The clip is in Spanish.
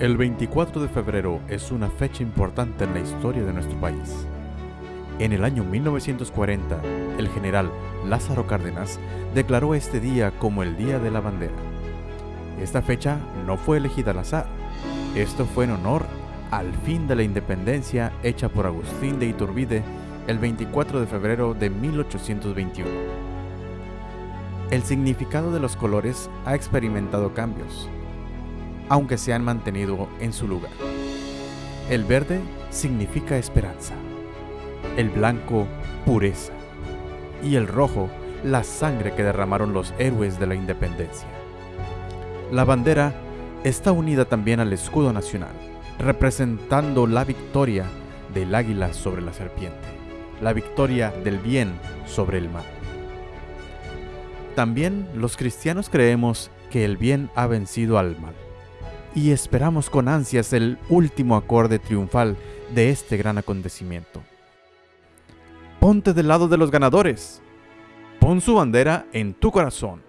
El 24 de febrero es una fecha importante en la historia de nuestro país. En el año 1940, el general Lázaro Cárdenas declaró este día como el Día de la Bandera. Esta fecha no fue elegida al azar. Esto fue en honor al fin de la independencia hecha por Agustín de Iturbide el 24 de febrero de 1821. El significado de los colores ha experimentado cambios, aunque se han mantenido en su lugar. El verde significa esperanza, el blanco pureza y el rojo la sangre que derramaron los héroes de la independencia. La bandera está unida también al escudo nacional, representando la victoria del águila sobre la serpiente, la victoria del bien sobre el mal. También los cristianos creemos que el bien ha vencido al mal y esperamos con ansias el último acorde triunfal de este gran acontecimiento. Ponte del lado de los ganadores. Pon su bandera en tu corazón.